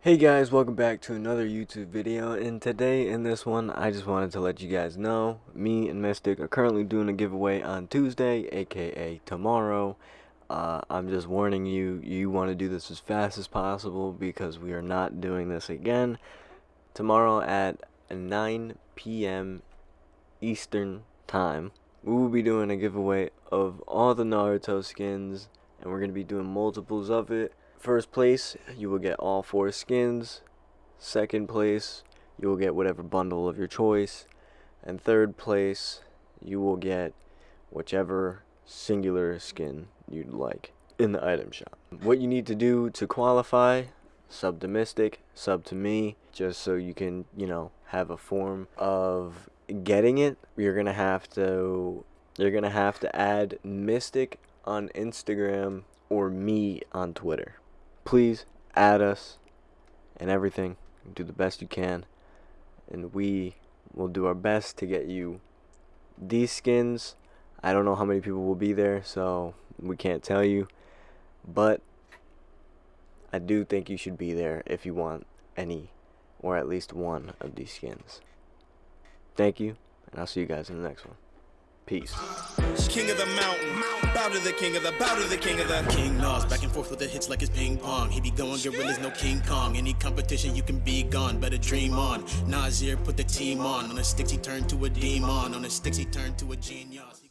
Hey guys, welcome back to another YouTube video, and today in this one, I just wanted to let you guys know, me and Mystic are currently doing a giveaway on Tuesday, aka tomorrow. Uh, I'm just warning you, you want to do this as fast as possible because we are not doing this again. Tomorrow at 9 p.m. Eastern Time, we will be doing a giveaway of all the Naruto skins, and we're going to be doing multiples of it. First place, you will get all four skins. Second place, you will get whatever bundle of your choice. And third place, you will get whichever singular skin you'd like in the item shop. What you need to do to qualify, sub to Mystic, sub to me, just so you can, you know, have a form of getting it. You're gonna have to you're gonna have to add Mystic on Instagram or me on Twitter please add us and everything. Do the best you can. And we will do our best to get you these skins. I don't know how many people will be there, so we can't tell you. But I do think you should be there if you want any or at least one of these skins. Thank you, and I'll see you guys in the next one. Peace. King of the mountain, bow to the king of the, bow to the king of the. King Nas, back and forth with the hits like it's ping pong. He be going gorillas, no King Kong. Any competition, you can be gone, better dream on. Nasir put the team on. On the sticks, he turned to a demon. On the sticks, he turned to a genius.